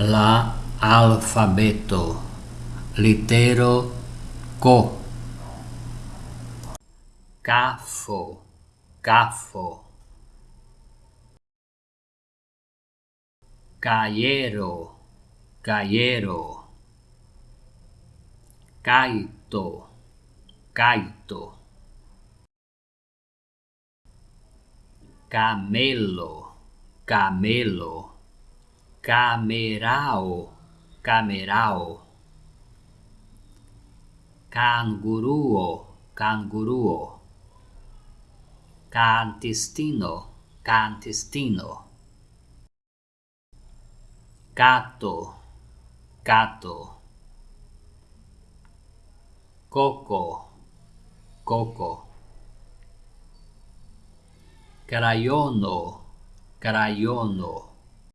la alfabeto litero co. Caffo caffo caiero caiero. Caito caito. Camelo camelo camerao. Camerao. Canguruo. Canguruo. Cantistino cantistino gato gato coco. Coco. Crayono. Crayono.